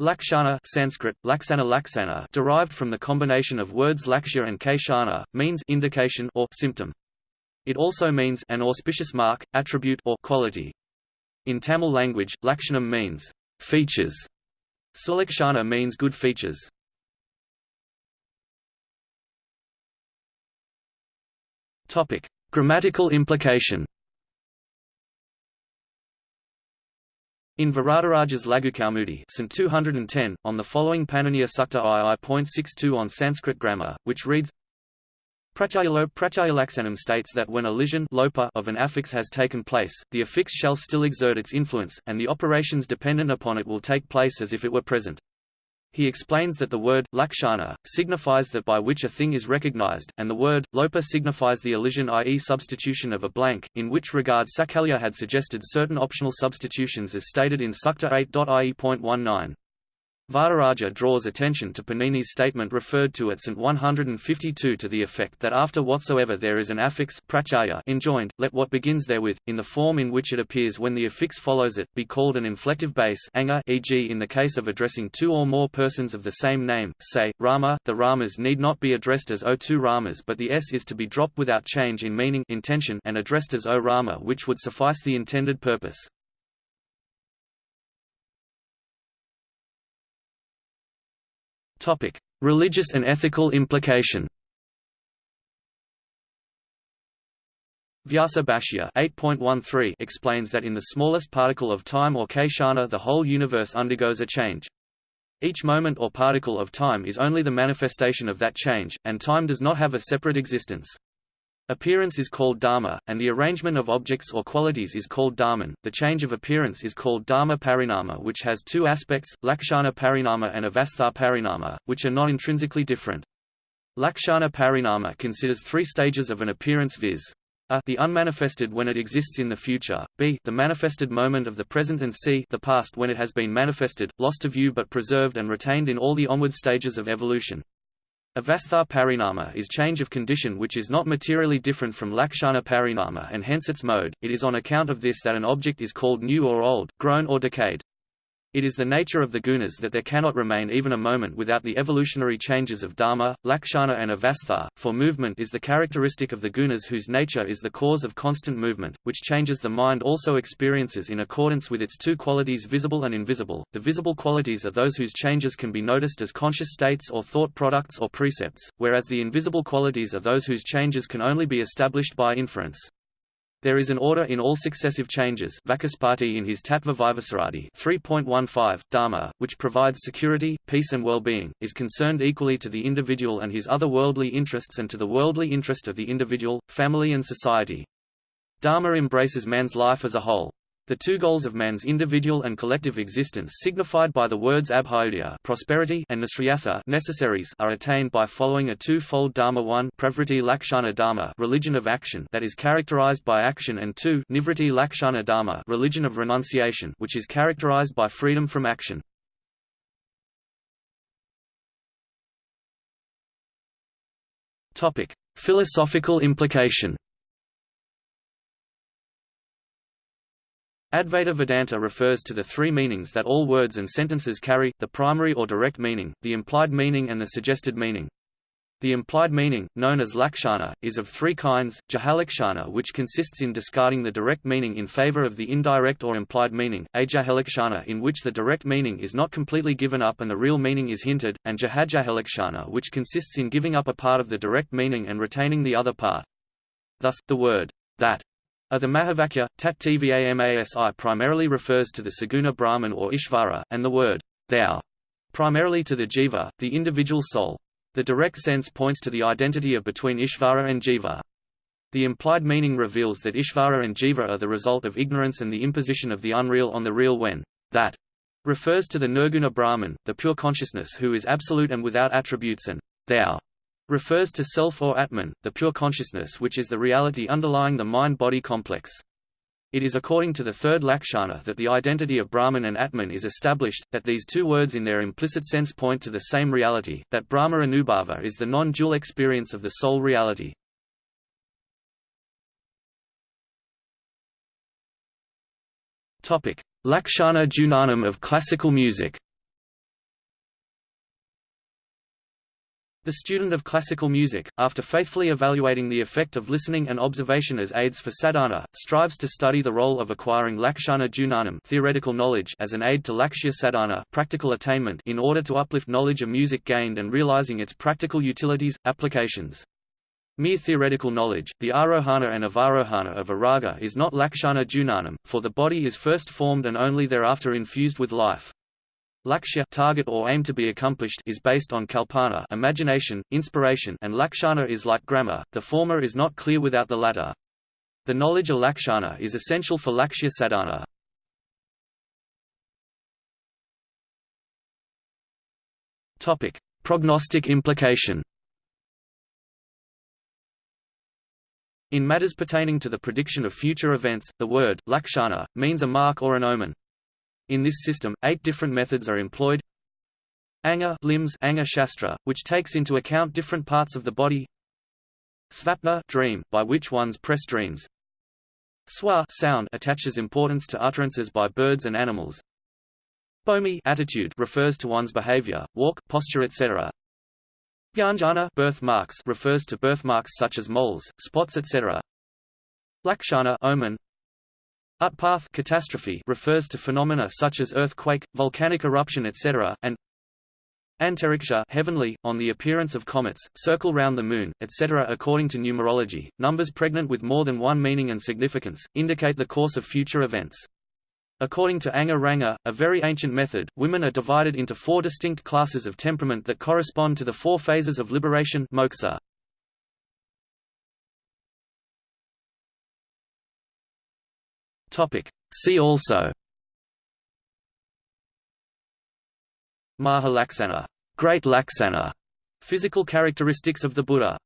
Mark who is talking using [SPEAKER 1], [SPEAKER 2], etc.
[SPEAKER 1] Lakshana Sanskrit, laksana laksana derived from the combination of words lakshya and kshana, means indication or symptom. It also means an auspicious mark, attribute or quality. In Tamil language, lakshanam means features. Sulakshana means good features. Topic: Grammatical implication. In Varadaraja's Laghukaumudi St 210, on the following Paniniya Sutra II.62 on Sanskrit grammar, which reads Pratyayalo Pratyayalaksanam states that when a elision lopa of an affix has taken place, the affix shall still exert its influence, and the operations dependent upon it will take place as if it were present. He explains that the word lakshana signifies that by which a thing is recognized, and the word lopa signifies the elision i.e. substitution of a blank, in which regard Sakalya had suggested certain optional substitutions as stated in Sutra 8.ie.19. Varadaraja draws attention to Panini's statement referred to at St 152 to the effect that after whatsoever there is an affix pratyaya enjoined, let what begins therewith, in the form in which it appears when the affix follows it, be called an inflective base anga e.g. in the case of addressing two or more persons of the same name, say, Rama, the Ramas need not be addressed as O two Ramas but the S is to be dropped without change in meaning intention and addressed as O Rama which would suffice the intended purpose. Religious and ethical implication. Vyasa Bhashya 8.13 explains that in the smallest particle of time or kshana the whole universe undergoes a change. Each moment or particle of time is only the manifestation of that change, and time does not have a separate existence. Appearance is called dharma, and the arrangement of objects or qualities is called dharman. The change of appearance is called dharma parinama, which has two aspects, lakshana parinama and avastha parinama, which are not intrinsically different. Lakshana parinama considers three stages of an appearance viz. A the unmanifested when it exists in the future, b the manifested moment of the present and c the past when it has been manifested, lost to view but preserved and retained in all the onward stages of evolution. Avastha parinama is change of condition which is not materially different from lakshana parinama and hence its mode, it is on account of this that an object is called new or old, grown or decayed. It is the nature of the gunas that there cannot remain even a moment without the evolutionary changes of dharma, lakshana and avastha, for movement is the characteristic of the gunas whose nature is the cause of constant movement, which changes the mind also experiences in accordance with its two qualities visible and invisible. The visible qualities are those whose changes can be noticed as conscious states or thought products or precepts, whereas the invisible qualities are those whose changes can only be established by inference. There is an order in all successive changes Vachaspati in his Tattva Vaisharadi 3.15, Dharma, which provides security, peace and well-being, is concerned equally to the individual and his other worldly interests and to the worldly interest of the individual, family and society. Dharma embraces man's life as a whole. The two goals of man's individual and collective existence signified by the words abhyodaya prosperity and nisriyasa necessaries are attained by following a two-fold dharma one pravriti lakshana dharma religion of action that is characterized by action and two nivriti lakshana dharma religion of renunciation which is characterized by freedom from action. Topic: Philosophical implication Advaita Vedanta refers to the three meanings that all words and sentences carry, the primary or direct meaning, the implied meaning and the suggested meaning. The implied meaning, known as lakshana, is of three kinds, jahalakshana which consists in discarding the direct meaning in favor of the indirect or implied meaning, ajahalakshana in which the direct meaning is not completely given up and the real meaning is hinted, and jahajahalakshana which consists in giving up a part of the direct meaning and retaining the other part. Thus, the word, that a the Mahavakya, tat tvamasi primarily refers to the Saguna Brahman or Ishvara, and the word, thou, primarily to the jiva, the individual soul. The direct sense points to the identity of between Ishvara and jiva. The implied meaning reveals that Ishvara and jiva are the result of ignorance and the imposition of the unreal on the real when that refers to the Nirguna Brahman, the pure consciousness who is absolute and without attributes and thou refers to self or Atman, the pure consciousness which is the reality underlying the mind-body complex. It is according to the third Lakshana that the identity of Brahman and Atman is established, that these two words in their implicit sense point to the same reality, that Brahma Anubhava is the non-dual experience of the soul reality. Lakshana Jnanam of classical music The student of classical music, after faithfully evaluating the effect of listening and observation as aids for sadhana, strives to study the role of acquiring lakshana jnanam theoretical knowledge as an aid to lakshya sadhana practical attainment in order to uplift knowledge of music gained and realizing its practical utilities, applications. Mere theoretical knowledge, the arohana and avarohana of a raga is not lakshana jnanam, for the body is first formed and only thereafter infused with life. Lakshya target or aim to be accomplished is based on kalpana imagination, inspiration and lakshana is like grammar, the former is not clear without the latter. The knowledge of lakshana is essential for lakshya sadhana. Topic: Prognostic implication. In matters pertaining to the prediction of future events, the word lakshana means a mark or an omen. In this system, eight different methods are employed. Anga limbs Anga Shastra, which takes into account different parts of the body. Svapna dream, by which one's press dreams. Swa sound attaches importance to utterances by birds and animals. Bhomi attitude refers to one's behavior, walk, posture etc. Vyanjana birthmarks refers to birthmarks such as moles, spots etc. Lakshana omen Utpath catastrophe refers to phenomena such as earthquake, volcanic eruption etc., and Antariksha heavenly, on the appearance of comets, circle round the Moon, etc. According to numerology, numbers pregnant with more than one meaning and significance, indicate the course of future events. According to Anga Ranga, a very ancient method, women are divided into four distinct classes of temperament that correspond to the four phases of liberation moksha. Topic. See also. Mahalaksana, Great Laksana, physical characteristics of the Buddha